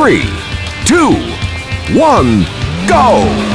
three, two, one, go!